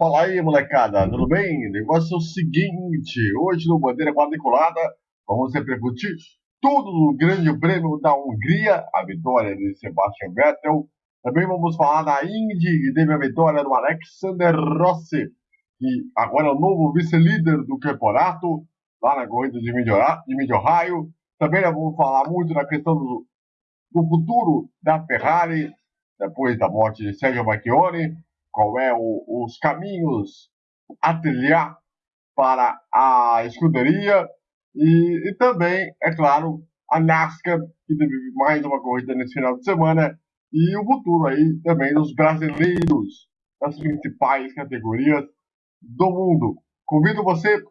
Fala aí, molecada, tudo bem? O negócio é o seguinte: hoje no Bandeira Quadriculada vamos repercutir tudo no Grande Prêmio da Hungria, a vitória de Sebastian Vettel. Também vamos falar da Indy, que teve a vitória do Alexander Rossi, que agora é o novo vice-líder do campeonato, lá na corrida de Mid-Ohio. Também vamos falar muito da questão do, do futuro da Ferrari, depois da morte de Sergio Marchione qual é o, os caminhos a trilhar para a escuderia e, e, também, é claro, a NASCAR, que teve mais uma corrida nesse final de semana, e o futuro aí também dos brasileiros das principais categorias do mundo. Convido você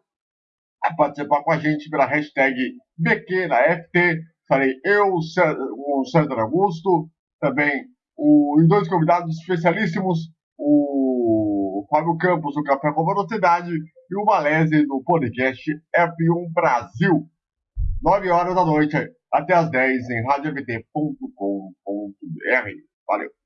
a participar com a gente pela hashtag BQNaFT. Estarei eu, o César Augusto, também os dois convidados especialíssimos, o Fábio Campos do Café com Velocidade e o Valese do podcast F1 Brasil. 9 horas da noite até as 10 em radioft.com.br. Valeu!